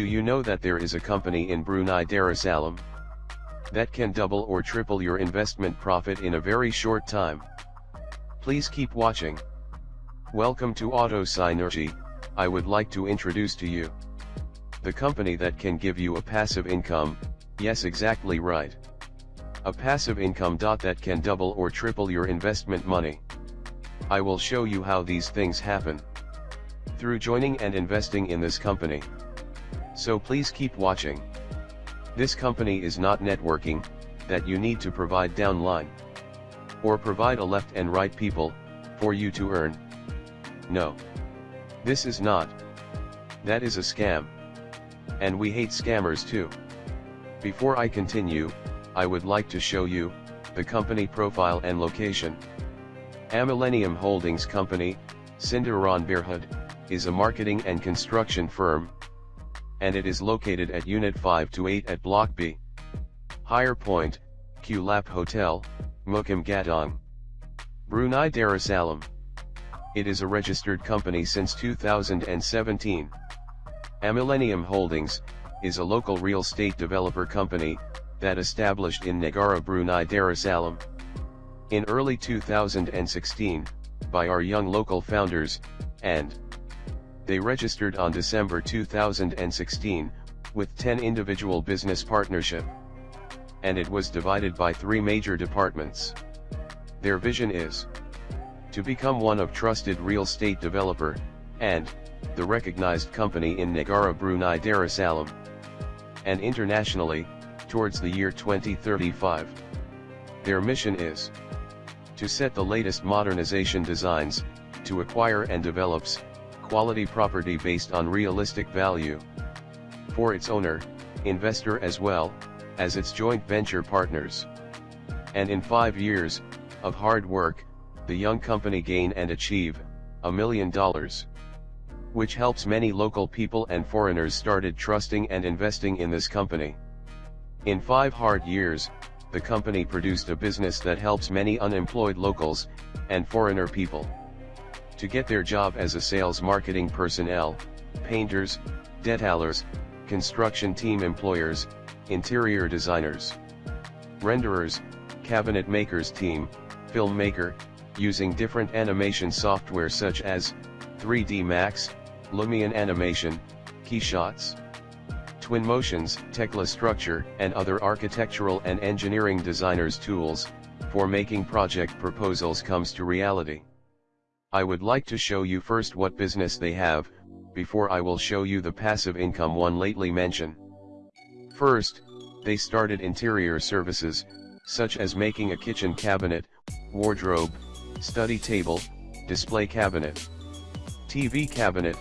Do you know that there is a company in Brunei Darussalam that can double or triple your investment profit in a very short time? Please keep watching. Welcome to Auto Synergy, I would like to introduce to you the company that can give you a passive income, yes exactly right. A passive income that can double or triple your investment money. I will show you how these things happen. Through joining and investing in this company. So please keep watching. This company is not networking, that you need to provide downline. Or provide a left and right people, for you to earn. No. This is not. That is a scam. And we hate scammers too. Before I continue, I would like to show you, the company profile and location. Amillennium Holdings Company, Sendirian Berhad, is a marketing and construction firm, and it is located at Unit 5 to 8 at Block B. Higher Point, Kiulap Hotel, Mukim Gadong. Brunei Darussalam. It is a registered company since 2017. Amillennium Holdings, is a local real estate developer company, that established in Negara Brunei Darussalam. In early 2016, by our young local founders, and they registered on December 2016, with 10 individual business partnership. And it was divided by three major departments. Their vision is to become one of trusted real estate developer, and the recognized company in Negara Brunei Darussalam, and internationally, towards the year 2035. Their mission is to set the latest modernization designs, to acquire and develops, quality property based on realistic value. For its owner, investor as well, as its joint venture partners. And in five years, of hard work, the young company gain and achieve, a million dollars. Which helps many local people and foreigners started trusting and investing in this company. In five hard years, the company produced a business that helps many unemployed locals, and foreigner people. To get their job as a sales marketing personnel, painters, detailers, construction team employers, interior designers, renderers, cabinet makers team, filmmaker, using different animation software such as, 3D Max, Lumion Animation, Keyshots. Twin Motions, Tekla Structure, and other architectural and engineering designers tools, for making project proposals comes to reality. I would like to show you first what business they have, before I will show you the passive income one lately mentioned. First, they started interior services, such as making a kitchen cabinet, wardrobe, study table, display cabinet, TV cabinet,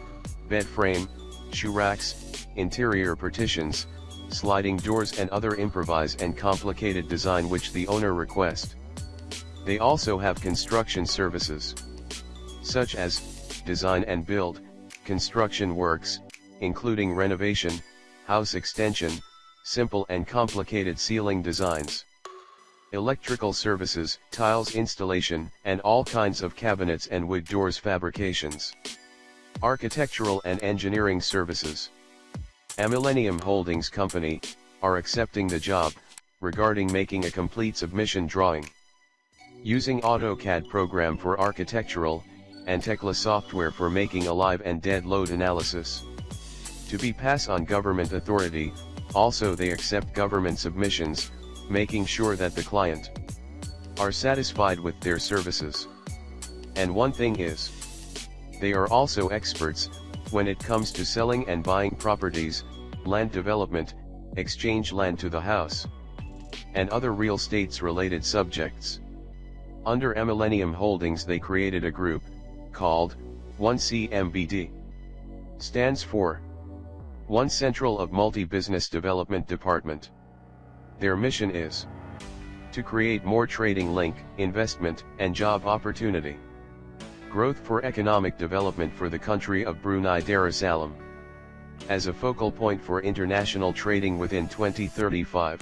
bed frame, shoe racks, interior partitions, sliding doors and other improvised and complicated design which the owner request. They also have construction services, such as, design and build, construction works, including renovation, house extension, simple and complicated ceiling designs, electrical services, tiles installation, and all kinds of cabinets and wood doors fabrications, architectural and engineering services. Amillennium Holdings Company, are accepting the job, regarding making a complete submission drawing. Using AutoCAD program for architectural, and Tekla software for making a live and dead load analysis. To be pass on government authority, also they accept government submissions, making sure that the client are satisfied with their services. And one thing is, they are also experts, when it comes to selling and buying properties, land development, exchange land to the house, and other real estates related subjects. Under Millennium Holdings they created a group, called, 1CMBD. Stands for One Central of Multi-Business Development Department. Their mission is to create more trading link, investment, and job opportunity. Growth for economic development for the country of Brunei Darussalam. As a focal point for international trading within 2035.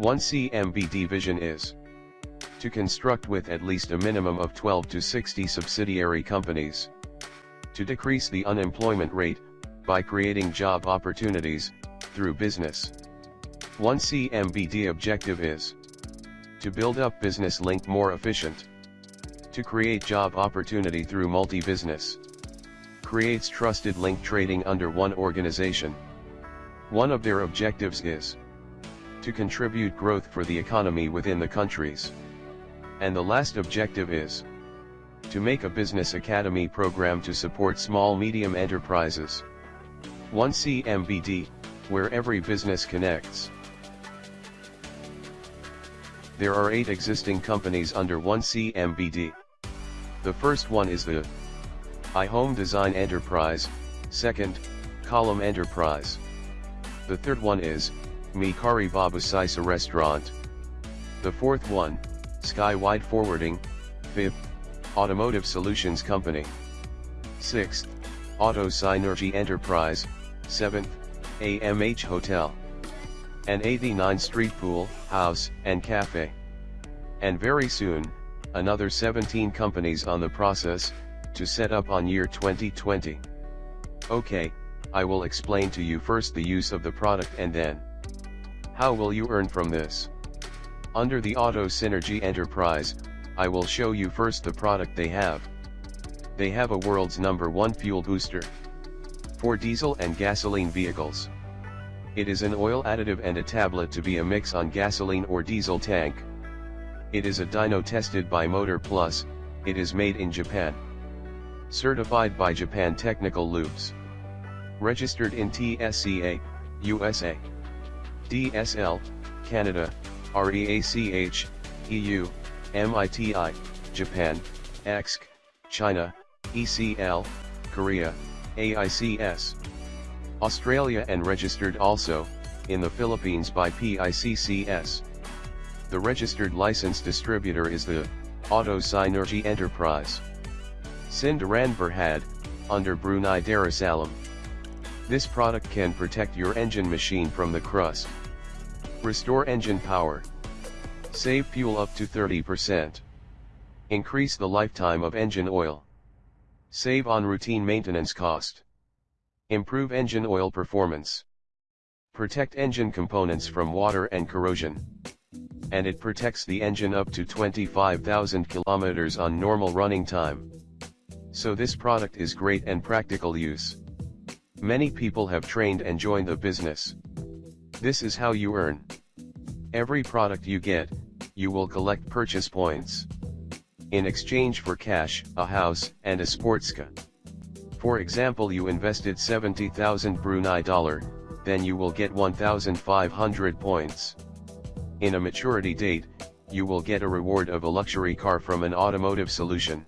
1CMBD vision is to construct with at least a minimum of 12 to 60 subsidiary companies. To decrease the unemployment rate, by creating job opportunities, through business. One CMBD objective is to build up business link more efficient, to create job opportunity through multi-business, creates trusted link trading under one organization. One of their objectives is to contribute growth for the economy within the countries. And the last objective is to make a business academy program to support small medium enterprises. 1 CMBD, where every business connects. There are 8 existing companies under 1 CMBD. The first one is the I Home Design Enterprise, second, Column Enterprise. The third one is, Mikari Babu Saisa Restaurant. The fourth one, Skywide Forwarding, fifth, Automotive Solutions Company. 6th, Auto Synergy Enterprise, 7th, AMH Hotel. And 89 Street Pool, House, and Cafe. And very soon, another 17 companies on the process, to set up on year 2020. Okay, I will explain to you first the use of the product and then, how will you earn from this? Under the Auto Synergy Enterprise, I will show you first the product they have. They have a world's number one fuel booster. For diesel and gasoline vehicles. It is an oil additive and a tablet to be a mix on gasoline or diesel tank. It is a dyno tested by Motor Plus, it is made in Japan. Certified by Japan Technical Lubes. Registered in TSCA, USA. DSL, Canada, REACH, EU, MITI, Japan, EXC, China, ECL, Korea, AICS. Australia and registered also, in the Philippines by PICCS. The registered license distributor is the Auto Synergy Enterprise. Sendirian Berhad, under Brunei Darussalam. This product can protect your engine machine from the crust. Restore engine power. Save fuel up to 30%. Increase the lifetime of engine oil. Save on routine maintenance cost. Improve engine oil performance. Protect engine components from water and corrosion. And it protects the engine up to 25,000 kilometers on normal running time. So this product is great and practical use. Many people have trained and joined the business. This is how you earn. Every product you get, you will collect purchase points. In exchange for cash, a house, and a sports car. For example you invested 70,000 Brunei dollar, then you will get 1,500 points. In a maturity date, you will get a reward of a luxury car from an automotive solution.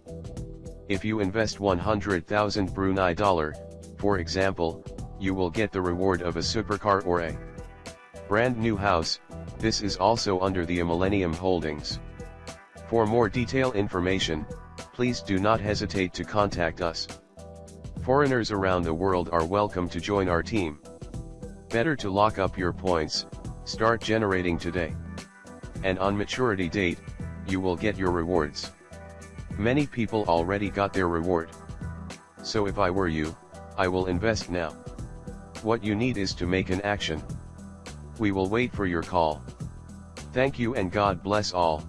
If you invest 100,000 Brunei dollar, for example, you will get the reward of a supercar or a brand new house, this is also under the Millennium Holdings. For more detailed information, please do not hesitate to contact us. Foreigners around the world are welcome to join our team. Better to lock up your points, start generating today. And on maturity date, you will get your rewards. Many people already got their reward. So if I were you, I will invest now. What you need is to make an action. We will wait for your call. Thank you and God bless all.